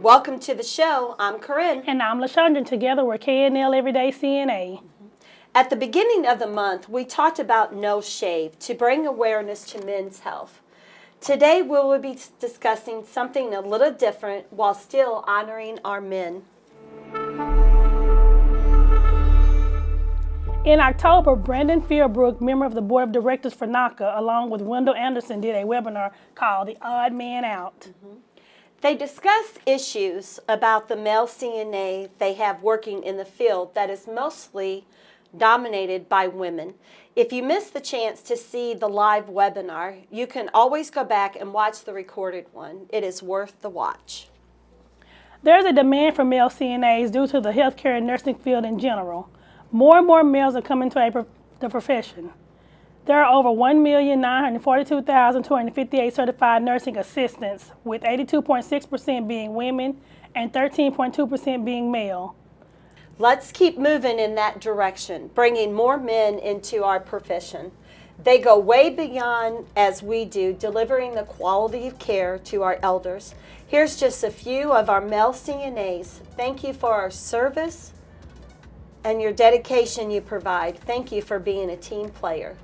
Welcome to the show. I'm Corinne. And I'm LaShondra. Together we're KNL Everyday CNA. At the beginning of the month, we talked about no shave to bring awareness to men's health. Today, we will be discussing something a little different while still honoring our men. In October, Brandon Fieldbrook, member of the board of directors for NAHCA, along with Wendell Anderson, did a webinar called The Odd Man Out. Mm -hmm. They discuss issues about the male CNA they have working in the field that is mostly dominated by women. If you missed the chance to see the live webinar, you can always go back and watch the recorded one. It is worth the watch. There's a demand for male CNAs due to the healthcare and nursing field in general. More and more males are coming to a, the profession. There are over 1,942,258 certified nursing assistants, with 82.6% being women and 13.2% being male. Let's keep moving in that direction, bringing more men into our profession. They go way beyond as we do, delivering the quality of care to our elders. Here's just a few of our male CNAs. Thank you for our service and your dedication you provide. Thank you for being a team player.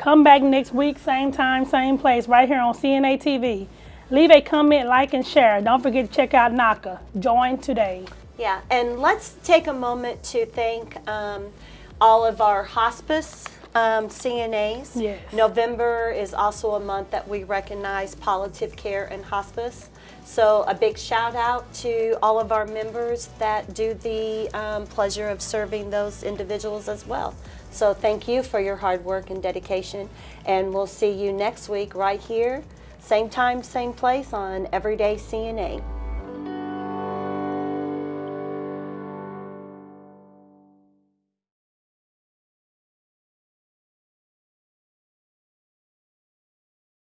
Come back next week, same time, same place, right here on CNA TV. Leave a comment, like, and share. Don't forget to check out NAHCA. Join today. Yeah, and let's take a moment to thank um, all of our hospice um, CNAs. Yes. November is also a month that we recognize palliative care and hospice. So a big shout out to all of our members that do the um, pleasure of serving those individuals as well. So thank you for your hard work and dedication. And we'll see you next week right here, same time, same place on Everyday CNA.